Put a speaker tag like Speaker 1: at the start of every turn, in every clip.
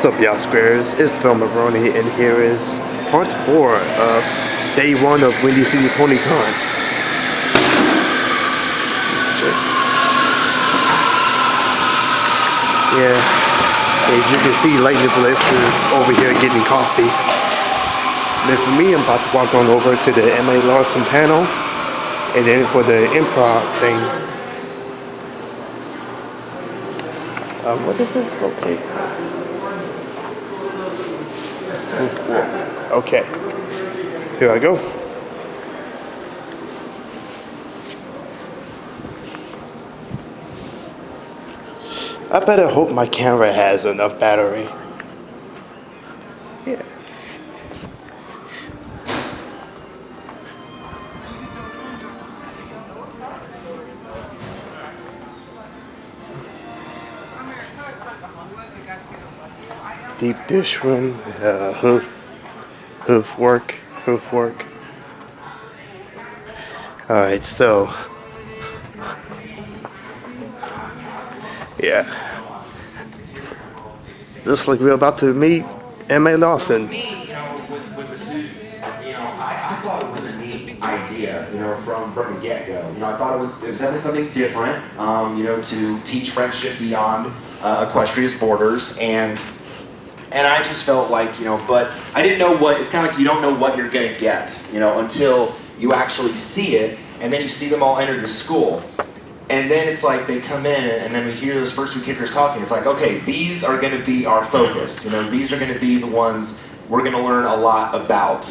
Speaker 1: What's up, y'all squares? It's Phil Maroney, and here is part four of day one of Windy City PonyCon. Shit. Yeah. As you can see, Lightning Bliss is over here getting coffee. Then for me, I'm about to walk on over to the M.A. Larson panel. And then for the improv thing, um, what is this? Okay. Okay. Here I go. I better hope my camera has enough battery. Yeah. Deep dish room, uh, hoof, hoof work, hoof work. Alright, so. Yeah. just like we're about to meet M.A.
Speaker 2: Larson. with, the know, I, thought it was a neat idea, from, from the get-go. You know, I thought it was, it was definitely something different, um, you know, to teach friendship beyond uh, Equestria's borders, and and I just felt like, you know, but I didn't know what, it's kind of like you don't know what you're gonna get, you know, until you actually see it, and then you see them all enter the school. And then it's like they come in, and then we hear those first few kickers talking. It's like, okay, these are going to be our focus. You know, these are going to be the ones we're going to learn a lot about.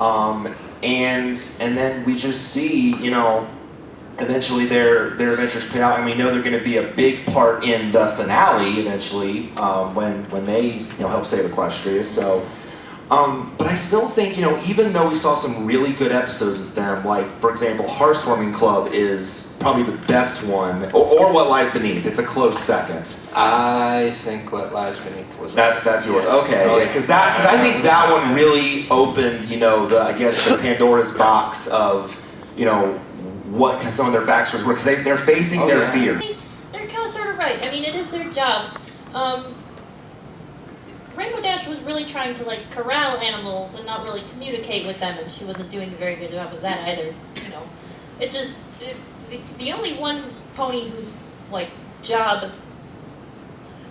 Speaker 2: Um, and and then we just see, you know, eventually their their adventures pay out, and we know they're going to be a big part in the finale eventually um, when when they you know help save Equestria. So. Um, but I still think, you know, even though we saw some really good episodes with them, like, for example, Hearthwarming Club is probably the best one, or, or What Lies Beneath. It's a close second.
Speaker 3: I think what lies beneath was.
Speaker 2: That's that's yours.
Speaker 3: Yes.
Speaker 2: Okay,
Speaker 3: Oh,
Speaker 2: yeah, because that because I think that one really opened, you know, the I guess the Pandora's box of, you know, what can some of their backstories were because they they're facing
Speaker 3: Oh,
Speaker 2: their
Speaker 3: yeah.
Speaker 2: fear.
Speaker 4: They- They're kind of sort of right. I mean, it is their job. Um, Rainbow Dash was really trying to like corral animals and not really communicate with them, and she wasn't doing a very good job of that either. You know, it just it, the, the only one pony whose like job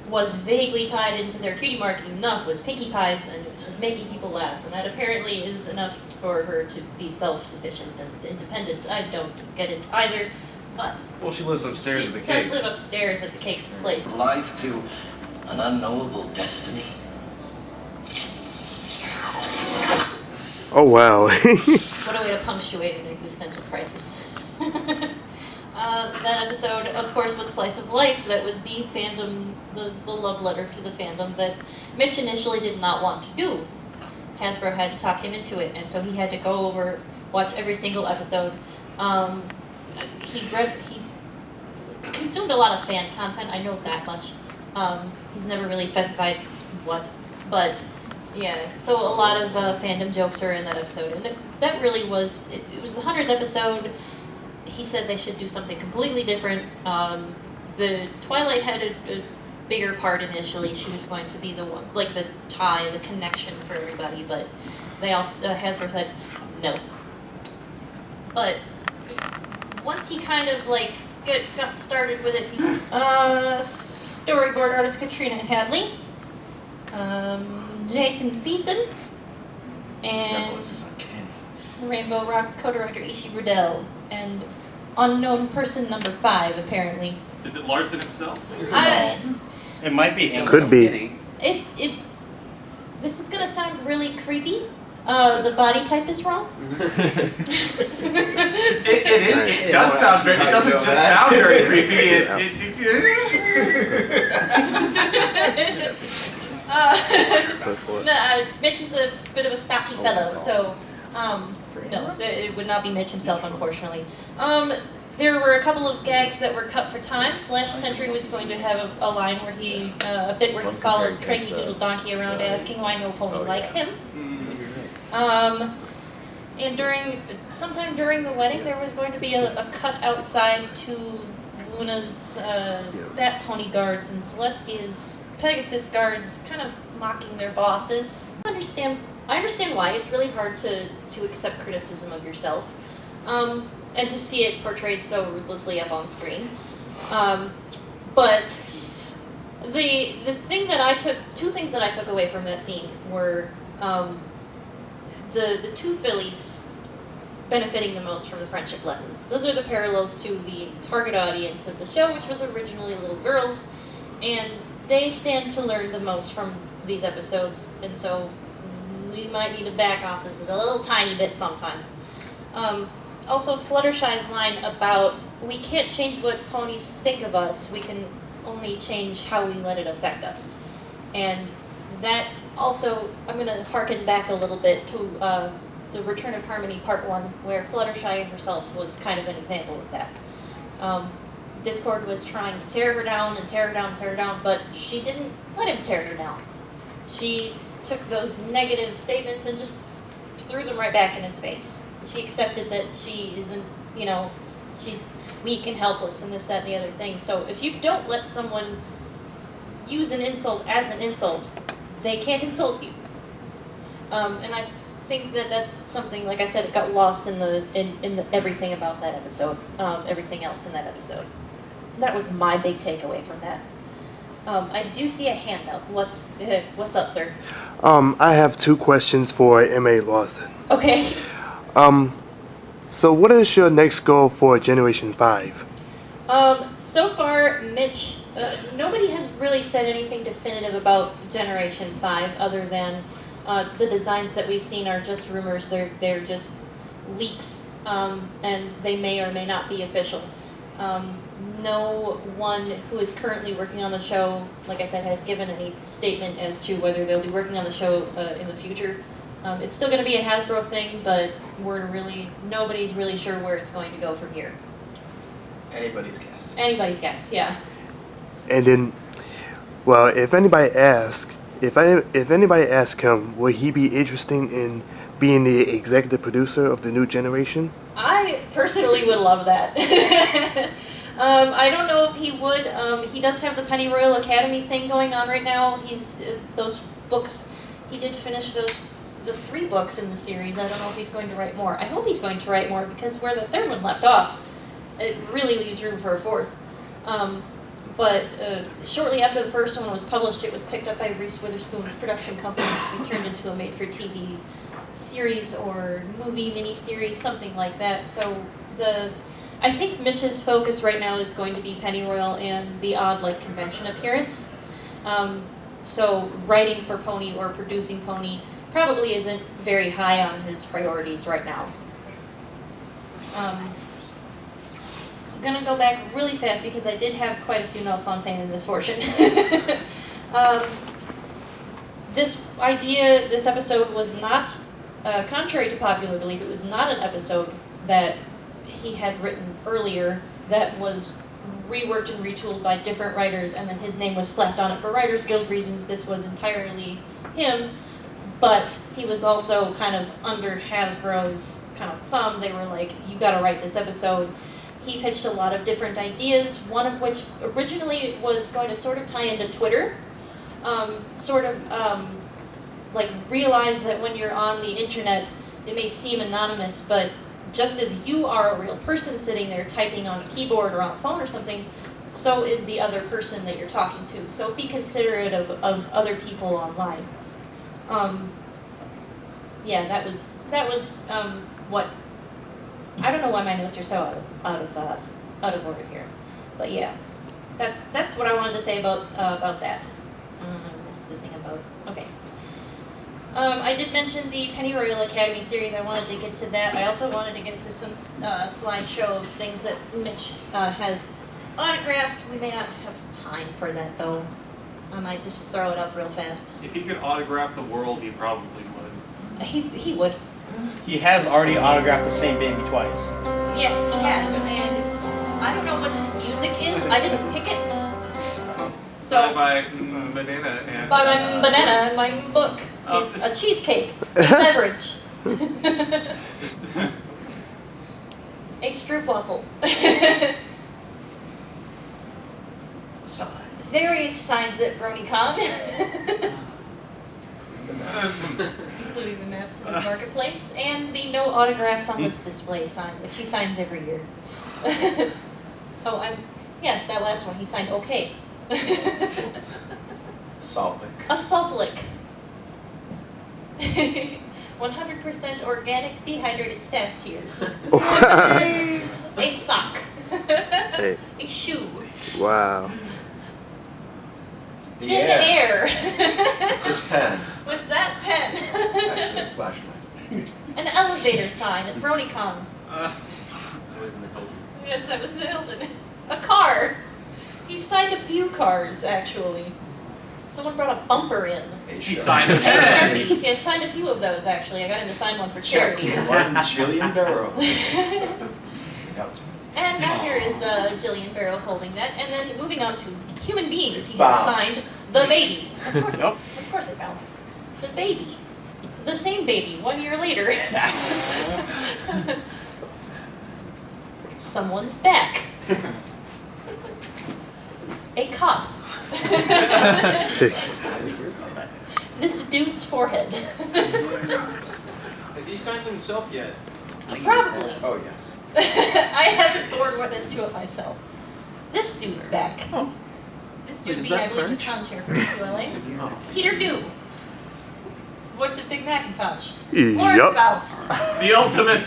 Speaker 4: was vaguely tied into their cutie marking enough was Pinkie Pie's, and it was just making people laugh, and that apparently is enough for her to be self-sufficient and independent. I don't get it either, but
Speaker 5: Well, she lives upstairs
Speaker 4: she
Speaker 5: at the cake.
Speaker 4: She does live upstairs at the cake's place.
Speaker 6: life to an unknowable destiny.
Speaker 1: Oh wow.
Speaker 4: What a way to punctuate an existential crisis. uh, that episode, of course, was Slice of Life. That was the fandom, the, the love letter to the fandom that Mitch initially did not want to do. Hasbro had to talk him into it, and so he had to go over, watch every single episode. Um, he read, he consumed a lot of fan content. I know that much. Um, he's never really specified what, but yeah. So a lot of uh, fandom jokes are in that episode, and that, that really was it, it was the hundredth episode. He said they should do something completely different. Um, the Twilight had a, a bigger part initially. She was going to be the one, like the tie, the connection for everybody, but they also uh, Hasbro said no. But once he kind of like get, got started with it, he, uh, storyboard artist Katrina Hadley, um, Jason Feason, and
Speaker 6: Resemblance is uncanny.
Speaker 4: Rainbow Rocks co-director Ishi Rudell, and unknown person number five apparently.
Speaker 7: Is it Larson himself?
Speaker 4: I,
Speaker 5: It might be him.
Speaker 1: Could be.
Speaker 4: it it this is gonna sound really creepy. Uh, the body type is wrong.
Speaker 7: It, it is. It does sound very. It doesn't just sound very creepy. It, it, it,
Speaker 4: uh, no, uh, Mitch is a bit of a stocky fellow, so um, no, it would not be Mitch himself, unfortunately. Um, there were a couple of gags that were cut for time. Flash Sentry was going to have a, a line where he, uh, a bit where he follows Cranky Doodle Donkey around asking why no pony likes him. Um, and during, sometime during the wedding, there was going to be a, a cut outside to Luna's uh,
Speaker 1: Yeah.
Speaker 4: Bat Pony guards and Celestia's Pegasus guards kind of mocking their bosses. I understand. I understand why it's really hard to to accept criticism of yourself, um, and to see it portrayed so ruthlessly up on screen. Um, but the the thing that I took two things that I took away from that scene were um, the the two fillies benefiting the most from the friendship lessons. Those are the parallels to the target audience of the show, which was originally little girls, and they stand to learn the most from these episodes, and so we might need to back off a little tiny bit sometimes. Um, also, Fluttershy's line about we can't change what ponies think of us, we can only change how we let it affect us. And that also, I'm going to harken back a little bit to uh, the Return of Harmony Part 1, where Fluttershy herself was kind of an example of that. Um, Discord was trying to tear her down and tear her down and tear her down, but she didn't let him tear her down. She took those negative statements and just threw them right back in his face. She accepted that she isn't, you know, she's weak and helpless and this, that, and the other thing. So if you don't let someone use an insult as an insult, they can't insult you. Um, and I think that that's something, like I said, it got lost in the in, in the, everything about that episode, um, everything else in that episode. That was my big takeaway from that. Um, I do see a hand up. What's uh, what's up, sir?
Speaker 1: Um, I have two questions for M.A. Larson.
Speaker 4: Okay.
Speaker 1: Um, so what is your next goal for Generation 5?
Speaker 4: Um, so far, Mitch, uh, nobody has really said anything definitive about Generation 5 other than uh, the designs that we've seen are just rumors. They're, they're just leaks, um, and they may or may not be official. Um, no one who is currently working on the show, like I said, has given any statement as to whether they'll be working on the show uh, in the future. Um, it's still going to be a Hasbro thing, but we're really, nobody's really sure where it's going to go from here.
Speaker 6: Anybody's guess.
Speaker 4: Anybody's guess, yeah.
Speaker 1: And then, well, if anybody asks, if I, if anybody asks him, will he be interested in being the executive producer of the new generation?
Speaker 4: I personally would love that. um, I don't know if he would. Um, he does have the Pennyroyal Academy thing going on right now. He's uh, those books. He did finish those the three books in the series. I don't know if he's going to write more. I hope he's going to write more because where the third one left off, it really leaves room for a fourth. Um, but uh, shortly after the first one was published, it was picked up by Reese Witherspoon's production company to be turned into a made-for-TV series or movie miniseries, something like that. So the, I think Mitch's focus right now is going to be Pennyroyal and the odd like convention appearance. Um, so writing for Pony or producing Pony probably isn't very high on his priorities right now. Um, I'm gonna go back really fast because I did have quite a few notes on Fame and Misfortune. um, this idea, this episode was not, uh, contrary to popular belief, it was not an episode that he had written earlier that was reworked and retooled by different writers and then his name was slapped on it for Writers Guild reasons. This was entirely him, but he was also kind of under Hasbro's kind of thumb. They were like, you gotta write this episode. He pitched a lot of different ideas, one of which originally was going to sort of tie into Twitter, um, sort of um, like realize that when you're on the internet, it may seem anonymous, but just as you are a real person sitting there typing on a keyboard or on a phone or something, so is the other person that you're talking to. So be considerate of, of other people online. Um, yeah, that was that was um, what. I don't know why my notes are so out of out of uh, out of order here, but yeah, that's that's what I wanted to say about uh, about that. Um, this is the thing about okay. Um, I did mention the Pennyroyal Academy series. I wanted to get to that. I also wanted to get to some uh, slideshow of things that Mitch uh, has autographed. We may not have time for that though. I might just throw it up real fast.
Speaker 5: If he could autograph the world, he probably would.
Speaker 4: He he would.
Speaker 7: He has already autographed the same baby twice.
Speaker 4: Yes, he has. And I don't know what this music is. I didn't pick it. So
Speaker 5: by mm, banana and
Speaker 4: by my
Speaker 5: uh,
Speaker 4: banana and my book is
Speaker 5: um,
Speaker 4: a cheesecake, a beverage, a stroopwafel. various signs at BronyCon. Including the map to the marketplace and the no autographs on this display sign, which he signs every year. oh, I'm, yeah, that last one, he signed okay.
Speaker 6: Salt lick.
Speaker 4: A salt lick. 100% organic dehydrated staff tears. A sock.
Speaker 1: Hey.
Speaker 4: A shoe.
Speaker 1: wow.
Speaker 6: The
Speaker 4: In
Speaker 6: air.
Speaker 4: the air.
Speaker 6: This pen.
Speaker 4: With that pen.
Speaker 6: Actually,
Speaker 4: pen.
Speaker 6: a flashlight.
Speaker 4: An elevator sign at BronyCon.
Speaker 5: Uh,
Speaker 7: It was in the Hilton.
Speaker 4: Yes, that was Hilton. A car. He signed a few cars, actually. Someone brought a bumper in.
Speaker 6: A
Speaker 7: He signed
Speaker 4: A
Speaker 7: it.
Speaker 4: Sharpie. He had signed a few of those, actually. I got him to sign one for
Speaker 6: Check
Speaker 4: charity.
Speaker 6: one Jillian Barrow.
Speaker 4: And now here is uh, Jillian Barrow holding that. And then moving on to human beings, he has signed the baby. Of course, it,
Speaker 5: Yep.
Speaker 4: of course it bounced. The baby. The same baby, one year later. Someone's back. A cop. this dude's forehead.
Speaker 8: Has he signed himself yet?
Speaker 4: Probably.
Speaker 6: Oh, yes.
Speaker 4: I haven't borne witness to it myself. This dude's back.
Speaker 5: Oh.
Speaker 4: This
Speaker 5: Wait,
Speaker 4: dude
Speaker 5: is
Speaker 4: being, I believe, the
Speaker 5: French?
Speaker 4: con chair for ULA. Peter New. Voice of Big Macintosh.
Speaker 1: Yup.
Speaker 4: Lauren Faust.
Speaker 7: The ultimate.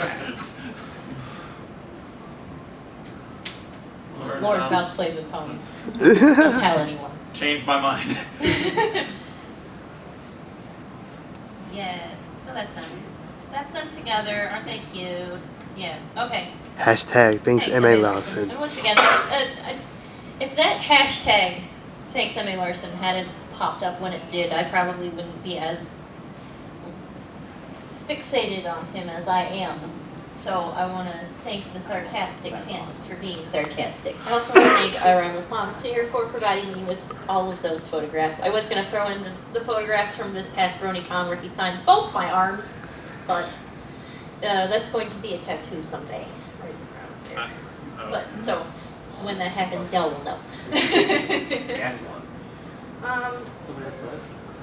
Speaker 4: Lauren Faust plays with ponies. Don't tell anyone.
Speaker 7: Changed my mind.
Speaker 4: Yeah, so that's them. That's them together. Aren't they cute? Yeah, okay.
Speaker 1: Hashtag thanks
Speaker 4: Thanks,
Speaker 1: M.A. Larson.
Speaker 4: And once again, uh, uh, if that hashtag thanks M.A. Larson hadn't popped up when it did, I probably wouldn't be as fixated on him as I am. So I want to thank the sarcastic fans for being sarcastic. I also want to thank Ira Lassance here for providing me with all of those photographs. I was going to throw in the, the photographs from this past BronyCon where he signed both my arms, but uh, that's going to be a tattoo someday. Right around there. But so when that happens, y'all will know.
Speaker 7: Yeah, he was.
Speaker 4: um,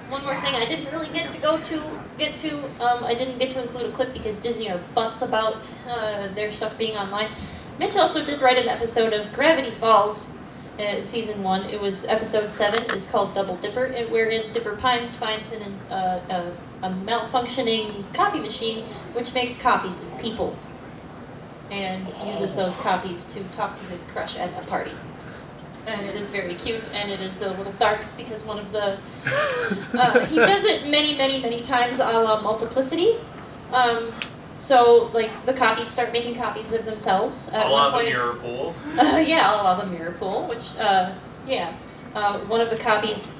Speaker 4: one more thing, I didn't really get to go to get to. Um, I didn't get to include a clip because Disney are butts about uh, their stuff being online. Mitch also did write an episode of Gravity Falls uh, in season one. It was episode seven. It's called Double Dipper, and wherein Dipper Pines finds an, uh, a, a malfunctioning copy machine which makes copies of people and uses those copies to talk to his crush at a party. And it is very cute, and it is a little dark because one of the uh, he does it many, many, many times a la multiplicity. Um, so like the copies start making copies of themselves. At
Speaker 7: A
Speaker 4: one
Speaker 7: lot the
Speaker 4: point,
Speaker 7: mirror pool.
Speaker 4: uh, yeah, a la the mirror pool, which uh, yeah, uh, one of the copies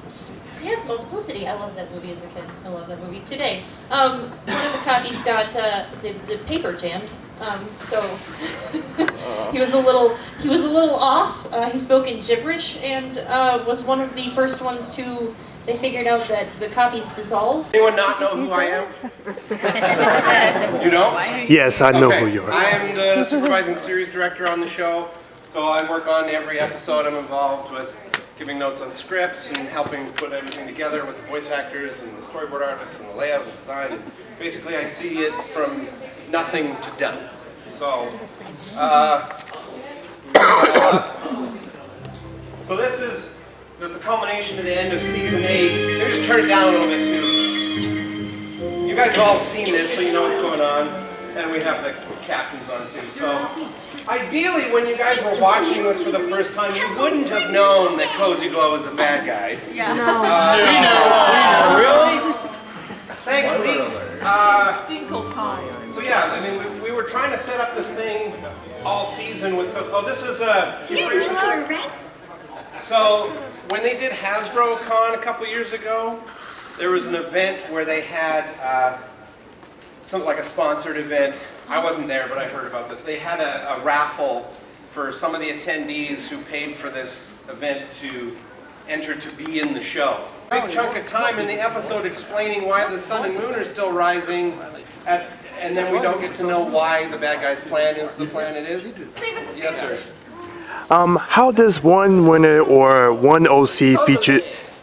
Speaker 4: Yes, Multiplicity. I love that movie as a kid. I love that movie today. Um, one of the copies got uh, the, the paper jammed. Um, so he was a little he was a little off. Uh, he spoke in gibberish and uh, was one of the first ones to. They figured out that the copies dissolve.
Speaker 8: Anyone not know who I am? you don't?
Speaker 1: Yes, I know
Speaker 8: okay.
Speaker 1: who you are.
Speaker 8: I am the supervising series director on the show, so I work on every episode. I'm involved with giving notes on scripts and helping put everything together with the voice actors and the storyboard artists and the layout and design. And basically, I see it from nothing to done. So, uh, uh, so this is there's the culmination to the end of season eight. Let me just turn it down a little bit too. You guys have all seen this, so you know what's going on. And we have the captions on too. So ideally, when you guys were watching this for the first time, you wouldn't have known that Cozy Glow is a bad guy.
Speaker 4: Yeah. No.
Speaker 8: Uh, Really? Thanks, Leaks. Uh, so yeah, I mean, we, we were trying to set up this thing all season with. Co- Oh, this is a. So when they did Hasbro Con a couple years ago, there was an event where they had uh, something like a sponsored event. I wasn't there, but I heard about this. They had a, a raffle for some of the attendees who paid for this event to enter to be in the show. Big chunk of time in the episode explaining why the sun and moon are still rising, at, and then we don't get to know why the bad guy's plan is the plan it is. Yes, sir.
Speaker 1: Um, how does one winner or one OC feature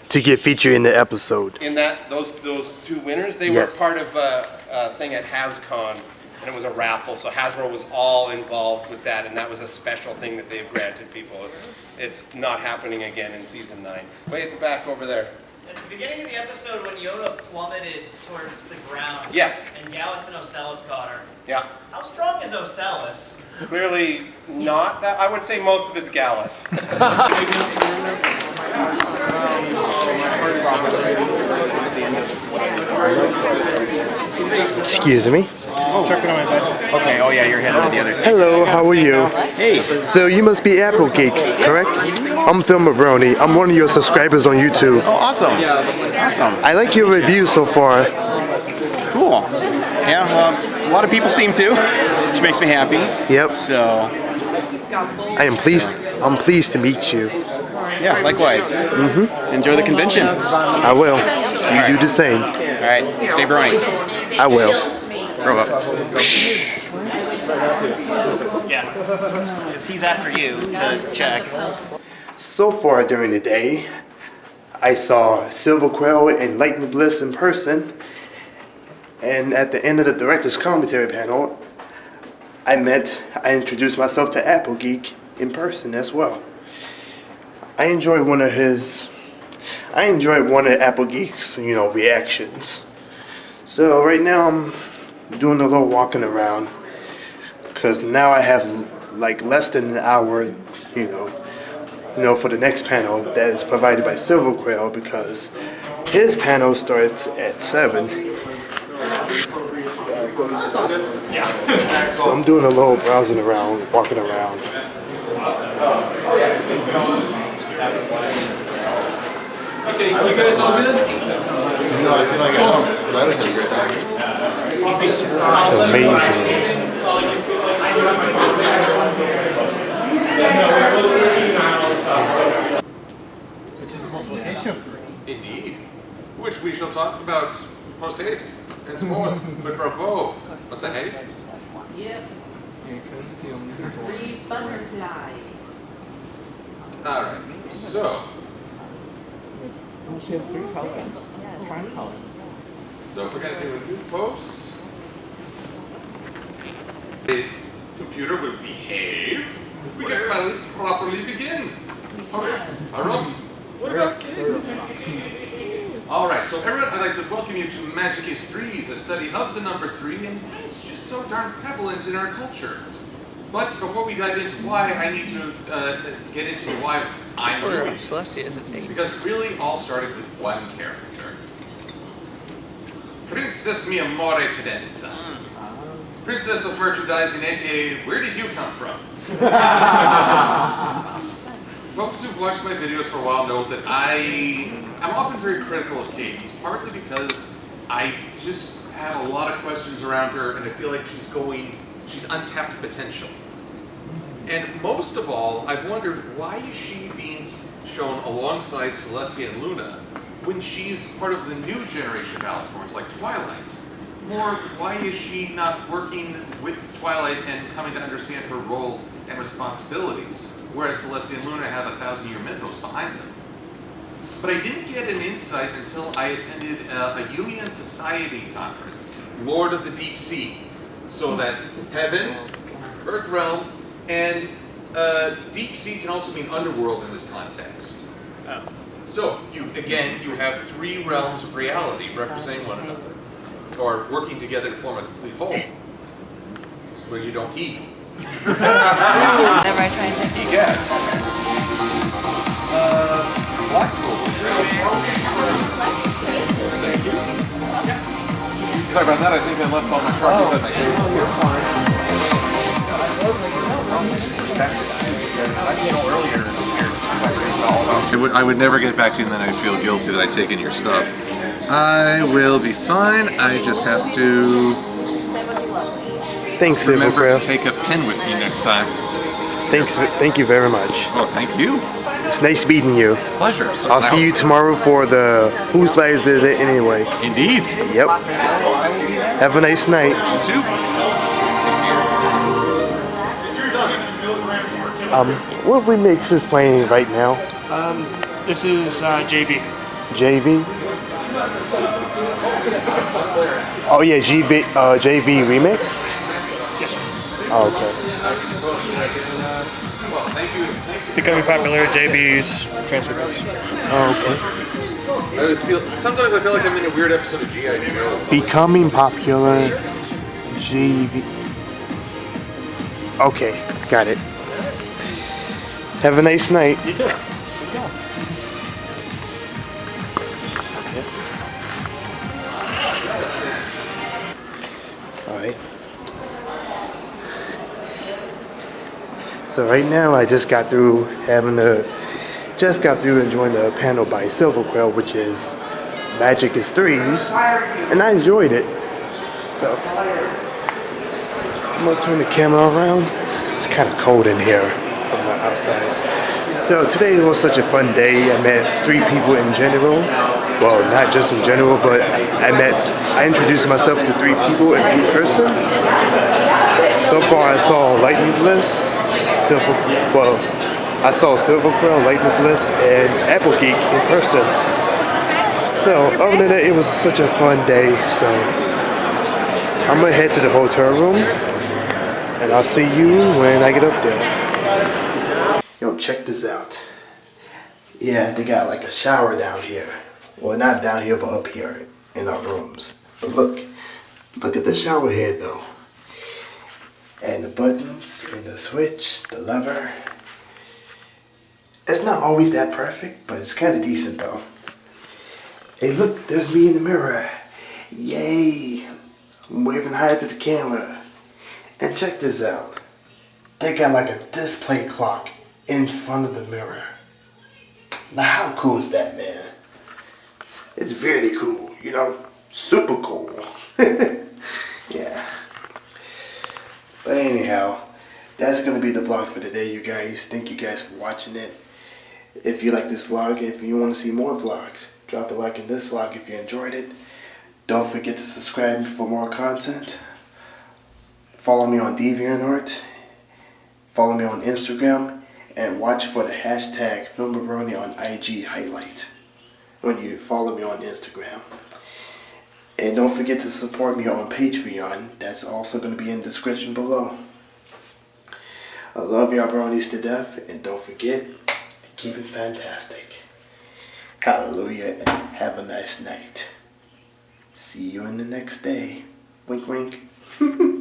Speaker 1: to get featured in the episode?
Speaker 8: In that, those, those two winners, they
Speaker 1: Yes.
Speaker 8: were part of a, a thing at HasCon, and it was a raffle, so Hasbro was all involved with that, and that was a special thing that they've granted people. It's not happening again in season nine. Way at the back over there.
Speaker 9: At the beginning of the episode, when Yona plummeted towards the ground,
Speaker 8: Yes.
Speaker 9: and Gallus and Ocellus got her,
Speaker 8: Yeah.
Speaker 9: how strong is Ocellus?
Speaker 8: Clearly not that, I would say most of it's Gallus.
Speaker 1: Excuse me.
Speaker 7: Okay, oh yeah, you're headed to the other thing.
Speaker 1: Hello, how are you?
Speaker 7: Hey,
Speaker 1: So you must be Apple Geek, correct? I'm Phil Mavroni. I'm one of your subscribers on YouTube.
Speaker 7: oh, awesome. Awesome.
Speaker 1: I like your reviews so far.
Speaker 7: Cool. Yeah, um, a lot of people seem to, which makes me happy.
Speaker 1: Yep.
Speaker 7: So,
Speaker 1: I am pleased. I'm pleased to meet you.
Speaker 7: yeah, likewise. Mm-hmm. Enjoy the convention.
Speaker 1: I will. You do the same.
Speaker 7: All right. stay brony.
Speaker 1: I will.
Speaker 7: Grow up.
Speaker 9: Yeah. Because he's after you to check.
Speaker 1: So far during the day, I saw Silver Quill and Lightning Bliss in person. And at the end of the director's commentary panel, I met, I introduced myself to Apple Geek in person as well. I enjoyed one of his, I enjoyed one of Apple Geek's, you know, reactions. So right now I'm doing a little walking around because now I have like less than an hour, you know, you know, for the next panel that is provided by Silver Quill because his panel starts at 7. So I'm doing a little browsing around, walking around. It's amazing.
Speaker 10: Indeed. Which we shall talk about post haste. Henceforth, quid pro quo. What the heck?
Speaker 11: Three butterflies.
Speaker 10: Alright, so. So if we're gonna do a new post, the computer will behave. We can finally properly begin. Okay, Harumph. What about kids? Alright, so everyone, I'd like to welcome you to Magic is Threes, a study of the number three and why it's just so darn prevalent in our culture. But before we dive into why, I need to uh, get into why I'm doing this. Because it really all started with one character. Princess Mi Amore Cadenza. Princess of Merchandising, aka Where Did You Come From? Folks who've watched my videos for a while know that I am often very critical of Cadance, partly because I just have a lot of questions around her and I feel like she's going, she's untapped potential. And most of all, I've wondered why is she being shown alongside Celestia and Luna when she's part of the new generation of Alicorns like Twilight? Or why is she not working with Twilight and coming to understand her role and responsibilities, whereas Celestia and Luna have a thousand year mythos behind them? But I didn't get an insight until I attended a, a Jungian Society conference, Lord of the Deep Sea. So that's heaven, Earth realm, and uh, deep sea can also mean underworld in this context. So you again, you have three realms of reality representing one another, or working together to form a complete whole, where you don't heave.
Speaker 11: Whatever I try and think.
Speaker 10: He gets. Uh, Blackpool. Sorry about that. I think I left all my charges at my table. I would, I would never get back to you and then I'd feel guilty that I'd taken your stuff. I will be fine. I just have to
Speaker 1: Thanks, Silver
Speaker 10: remember
Speaker 1: Quill.
Speaker 10: to take a pen with me next time.
Speaker 1: Thanks, thank you very much.
Speaker 10: Oh, thank you.
Speaker 1: It's nice meeting you.
Speaker 10: Pleasure. So
Speaker 1: I'll
Speaker 10: now-
Speaker 1: see you tomorrow for the Whose Lies Is It Anyway.
Speaker 10: Indeed.
Speaker 1: Yep. Have a nice night.
Speaker 10: You too.
Speaker 1: Um, what remix is playing right now?
Speaker 12: Um, this is uh, JB.
Speaker 1: JV? Oh yeah, GB, uh, JV remix?
Speaker 12: Yes.
Speaker 1: Oh, okay.
Speaker 12: Becoming popular, JB's transfer base.
Speaker 1: Oh, okay.
Speaker 10: I always feel sometimes I feel like I'm in a weird episode of GI Joe.
Speaker 1: Becoming popular, JV. Okay, got it. Have a nice night.
Speaker 12: You too.
Speaker 1: So right now I just got through having a just got through enjoying the panel by Silver Quill, which is Magic is Threes, and I enjoyed it. So I'm gonna turn the camera around. It's kind of cold in here from the outside. So today was such a fun day. I met three people in general. Well, not just in general, but I met, I introduced myself to three people in person. So far I saw Lightning Bliss, Silver, well, I saw Silver Quill, Lightning Bliss, and Apple Geek in person. So other than that, it was such a fun day. So I'm gonna head to the hotel room, and I'll see you when I get up there. Yo, check this out. Yeah, they got like a shower down here. Well, not down here, but up here in our rooms. But look, look at the shower head though. And the buttons, and the switch, the lever. It's not always that perfect, but it's kind of decent though. Hey, look, there's me in the mirror. Yay! I'm waving hi to the camera. And check this out. They got like a display clock in front of the mirror. Now, how cool is that, man? It's very cool, you know? Super cool. yeah. But anyhow, that's gonna be the vlog for today, you guys. Thank you guys for watching it. If you like this vlog, if you want to see more vlogs, drop a like in this vlog if you enjoyed it. Don't forget to subscribe for more content. Follow me on DeviantArt. Follow me on Instagram. And watch for the hashtag Filmbaroni on IG highlight when you follow me on Instagram. And don't forget to support me on Patreon. That's also going to be in the description below. I love y'all bronies to death. And don't forget to keep it fantastic. Hallelujah and have a nice night. See you in the next day. Wink wink.